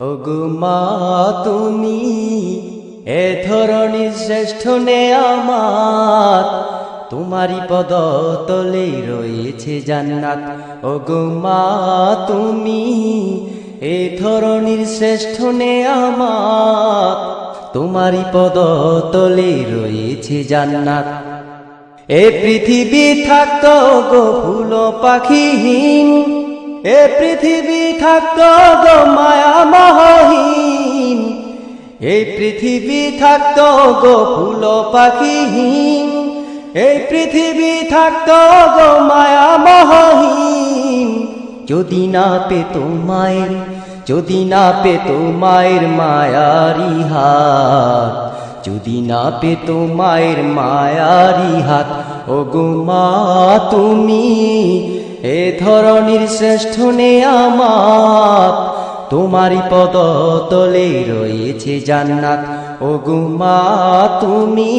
ওগো মা তুমি এ ধরনের শ্রেষ্ঠ নে আমার তোমারই পদ তলে রয়েছে জান্নাত। ওগো মা তুমি এ ধরনের শ্রেষ্ঠ নে আমার তোমারই পদ তলে রয়েছে জান্নাত। এ পৃথিবী থাকত গো ফুল পাখিহীন। এ পৃথিবী থাকত গো মায়া মহহীন। এই পৃথিবী থাকত গো ফুল পাখিহীন। এই পৃথিবী থাকত গো মায়া মহহীন। যদি না পেত মায়ের, যদি না পেত মায়ের মায়ারি হাত, যদি না পেত মায়ের মায়ারি হাত ও গো মা তুমি এ ধরনের শ্রেষ্ঠ নে আমার তোমারই পদ তলে রয়েছে জান্নাত। ও গো মা, তুমি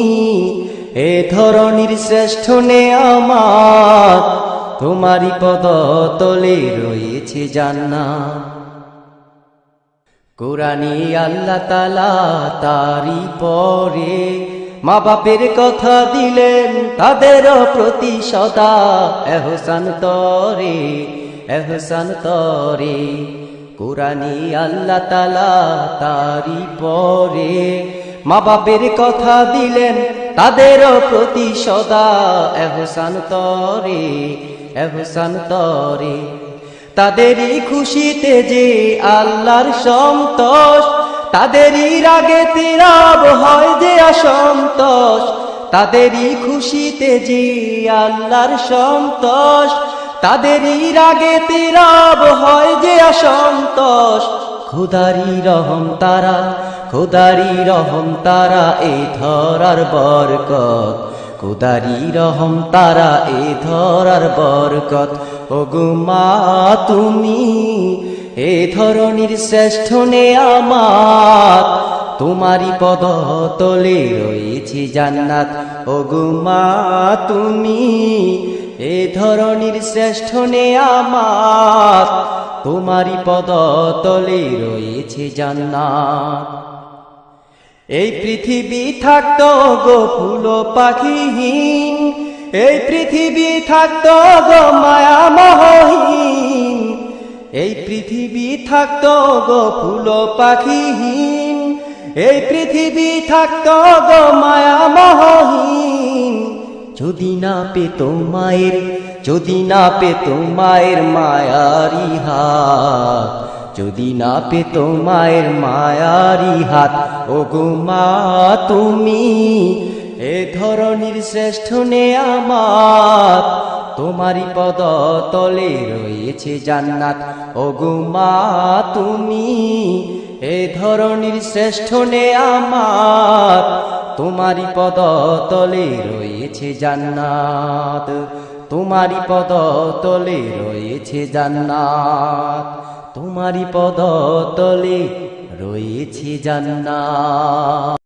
এ ধরনের শ্রেষ্ঠ আমার তোমারই পদ তলে রয়েছে জান্নাত। কোরআনে আল্লাহ তালা তারি পরে মা বাপের কথা দিলেন, তাদের প্রতি সদা এহসান তরে এহসান তরে। কোরআনে আল্লাহ তালা তারি পরে। মা বাপের কথা দিলেন, তাদের প্রতি সদা এহসান তরে এহসান তরে। তাদেরই খুশিতে যে আল্লাহর সন্তোষ তাদেরই রাগে তেরাব হয় যে অসন্তোষ, তাদেরই খুশিতে যে আল্লাহর সন্তোষ, তাদেরই রাগে তেরাব হয় যে অসন্তোষ। খুদারি রহম তারা খুদারি রহম তারা এই ধরার বরকত। কুদারি রহম তারা এ ধরার বরকত। ও মা, তুমি এ ধরনের শ্রেষ্ঠ নে আমার তোমারই পদ তলে রয়েছে জান্নাত। ও মা, তুমি এ ধরনের শ্রেষ্ঠ নে আমার তোমারই পদ তলে রয়েছে জান্নাত। এই পৃথিবী থাকত গো ফুল পাখিহীন, এই পৃথিবী থাকত গো মায়া মহহীন। এই পৃথিবী থাকত গো ফুল পাখিহীন। এই পৃথিবী থাকত গো মায়া মহহীন। যদি না পেত মায়ের, যদি না পেত মায়ের মায়ারি হাত। যদি না পেত মায়ের মায়ারি হাত ও গো মা তুমি, এ ধরনের শ্রেষ্ঠ নে আমার তোমারই পদ তলে রয়েছে জান্নাত। ও গো মা, তুমি এ ধরনের শ্রেষ্ঠ নে আমার তোমারি পদ তলে রয়েছে জান্নাত। তোমারই পদ তলে রয়েছে জান্নাত। তোমারই পদ তলে রয়েছে জান্নাত।